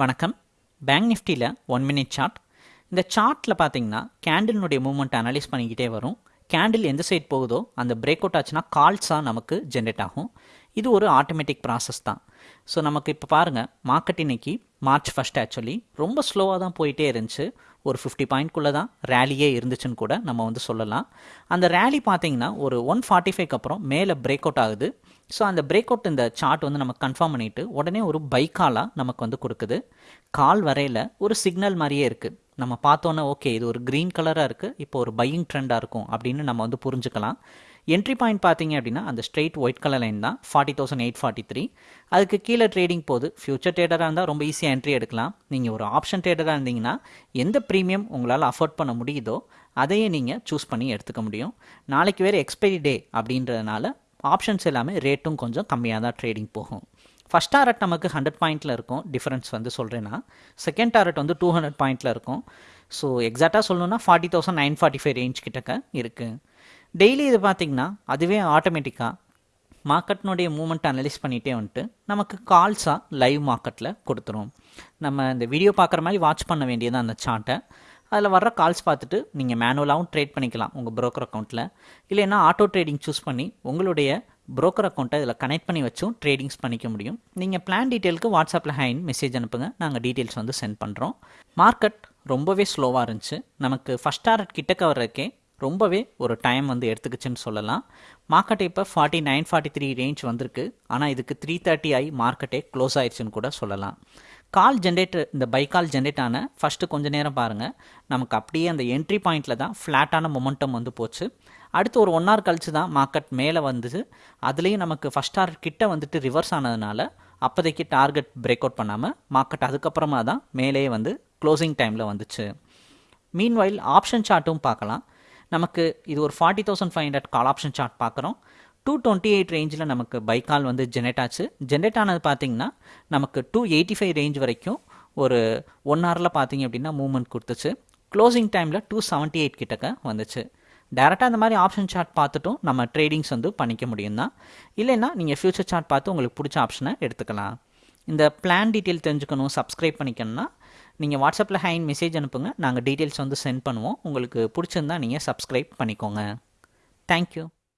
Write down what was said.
வணக்கம். பேங்க் நிஃப்டியில் one minute chart இந்த சார்ட்டில் பார்த்தீங்கன்னா கேண்டில்னுடைய மூவ்மெண்ட் அனலைஸ் பண்ணிக்கிட்டே வரும். கேண்டில் எந்த சைட் போகுதோ அந்த பிரேக் அவுட் ஆச்சுன்னா கால்ஸாக நமக்கு ஜென்ரேட் ஆகும். இது ஒரு ஆட்டோமேட்டிக் ப்ராசஸ் தான். ஸோ நமக்கு இப்போ பாருங்கள் மார்க்கெட் இன்னைக்கு மார்ச் ஃபஸ்ட் ஆக்சுவலி ரொம்ப ஸ்லோவாக தான் போயிட்டே இருந்துச்சு. ஒரு ஃபிஃப்டி பாயிண்ட்குள்ளே தான் ரேலியே இருந்துச்சுன்னு கூட நம்ம வந்து சொல்லலாம். அந்த ரேலி பார்த்தீங்கன்னா ஒரு ஒன் ஃபார்ட்டி ஃபைவ்க்கு அப்புறம் மேலே பிரேக் அவுட் ஆகுது. ஸோ அந்த பிரேக் அவுட் இந்த சார்ட் வந்து நம்ம கன்ஃபார்ம் பண்ணிவிட்டு உடனே ஒரு பைக்காலாக நமக்கு வந்து கொடுக்குது. கால் வரையில் ஒரு சிக்னல் மாதிரியே இருக்குது நம்ம பார்த்தோன்னே ஓகே இது ஒரு க்ரீன் கலராக இருக்குது இப்போ ஒரு பையிங் ட்ரெண்டாக இருக்கும் அப்படின்னு நம்ம வந்து புரிஞ்சுக்கலாம். என்ட்ரி பாயிண்ட் பார்த்தீங்க அப்படின்னா அந்த ஸ்ட்ரெயிட் ஒயிட் கலர் லைன் தான் forty thousand eight forty three அதுக்கு கீழே ட்ரேடிங் போது ஃபியூச்சர் ட்ரேடராக இருந்தால் ரொம்ப ஈஸியாக என்ட்ரி எடுக்கலாம். நீங்கள் ஒரு ஆப்ஷன் ட்ரேடராக இருந்தீங்கன்னா எந்த ப்ரீமியம் உங்களால் அஃபோர்ட் பண்ண முடியுதோ அதையே நீங்கள் சூஸ் பண்ணி எடுத்துக்க முடியும். நாளைக்கு வேறு எக்ஸ்பைரி டே அப்படின்றதுனால ஆப்ஷன்ஸ் எல்லாமே ரேட்டும் கொஞ்சம் கம்மியாக தான் ட்ரேடிங் போகும். ஃபஸ்ட் டாரட் நமக்கு ஹண்ட்ரட் பாயிண்ட்டில் இருக்கும் டிஃப்ரென்ஸ் வந்து சொல்கிறேன்னா செகண்ட் டாரட் வந்து டூ ஹண்ட்ரட் பாயிண்ட்டில் இருக்கும். ஸோ எக்ஸாக்டாக சொல்லணுன்னா forty thousand nine forty five range கிட்டக்க இருக்குது டெய்லி இது பார்த்திங்கன்னா அதுவே ஆட்டோமேட்டிக்காக மார்க்கெட்னுடைய மூமெண்ட் அனலைஸ் பண்ணிகிட்டே வந்துட்டு நமக்கு கால்ஸாக லைவ் மார்க்கெட்டில் கொடுத்துரும். நம்ம இந்த வீடியோ பார்க்குற மாதிரி வாட்ச் பண்ண வேண்டியதான் அந்த சார்ட்டை அதில் வர்ற கால்ஸ் பார்த்துட்டு நீங்கள் மேனுவலாகவும் ட்ரேட் பண்ணிக்கலாம் உங்கள் ப்ரோக்கர் அக்கௌண்ட்டில் இல்லைன்னா ஆட்டோ ட்ரேடிங் சூஸ் பண்ணி உங்களுடைய ப்ரோக்கர் அக்கௌண்ட்டை இதில் கனெக்ட் பண்ணி வச்சும் ட்ரேடிங்ஸ் பண்ணிக்க முடியும். நீங்கள் பிளான் டீட்டெயிலுக்கு வாட்ஸ்அப்பில் ஹைன் மெசேஜ் அனுப்புங்க. நாங்கள் டீட்டெயில்ஸ் வந்து சென்ட் பண்ணுறோம் மார்க்கெட் ரொம்பவே ஸ்லோவாக இருந்துச்சு. நமக்கு ஃபஸ்ட் டாரட் கிட்டக்க வர்றதுக்கே ரொம்பவே ஒரு டைம் வந்து எடுத்துக்கிச்சுன்னு சொல்லலாம். மார்க்கெட் இப்போ forty nine forty three range வந்திருக்கு. ஆனால் இதுக்கு த்ரீ தேர்ட்டி ஆகி மார்க்கெட்டே க்ளோஸ் ஆயிடுச்சுன்னு கூட சொல்லலாம். கால் ஜென்ரேட்டர் இந்த பை கால் ஜென்ரேட் ஆன ஃபஸ்ட்டு கொஞ்ச நேரம் பாருங்கள் நமக்கு அப்படியே அந்த என்ட்ரி பாயிண்டில் தான் ஃப்ளாட்டான மொமெண்டம் வந்து போச்சு. அடுத்து ஒரு ஒன் ஹவர் கழிச்சு தான் மார்க்கெட் மேலே வந்தது. அதுலேயும் நமக்கு ஃபஸ்ட் ஹவர் கிட்ட வந்துட்டு ரிவர்ஸ் ஆனதுனால அப்போதைக்கு டார்கெட் பிரேக் அவுட் பண்ணாமல் மார்க்கெட் அதுக்கப்புறமா தான் மேலே வந்து க்ளோசிங் டைமில் வந்துச்சு. மீன்வைல் ஆப்ஷன் சார்ட்டும் பார்க்கலாம். நமக்கு இது ஒரு forty thousand five hundred call option chart பார்க்குறோம். டூ டுவெண்ட்டி எயிட் ரேஞ்சில் நமக்கு பைக்கால் வந்து ஜென்ரேட் ஆச்சு. ஜென்ரேட் ஆனது பார்த்திங்கன்னா நமக்கு டூ எயிட்டி ஃபைவ் ரேஞ்ச் வரைக்கும் ஒரு ஒன் ஹவரில் பார்த்தீங்க அப்படின்னா மூவ்மெண்ட் கொடுத்துச்சு. க்ளோசிங் டைமில் டூ செவன்ட்டி எயிட் கிட்டக்க வந்துச்சு. டேரெக்டாக அந்த மாதிரி ஆப்ஷன் சார்ட் பார்த்துட்டும் நம்ம ட்ரேடிங்ஸ் வந்து பண்ணிக்க முடியும் தான். இல்லைன்னா நீங்கள் ஃபியூச்சர் சார்ட் பார்த்து உங்களுக்கு பிடிச்ச ஆப்ஷனை எடுத்துக்கலாம். இந்த பிளான் டீட்டெயில் தெரிஞ்சுக்கணும் சப்ஸ்கிரைப் பண்ணிக்கணும்னா நீங்கள் வாட்ஸ்அப்பில் ஹைன் மெசேஜ் அனுப்புங்க. நாங்கள் டீட்டெயில்ஸ் வந்து சென்ட் பண்ணுவோம். உங்களுக்கு பிடிச்சிருந்தா நீங்கள் சப்ஸ்கிரைப் பண்ணிக்கோங்க. தேங்க்யூ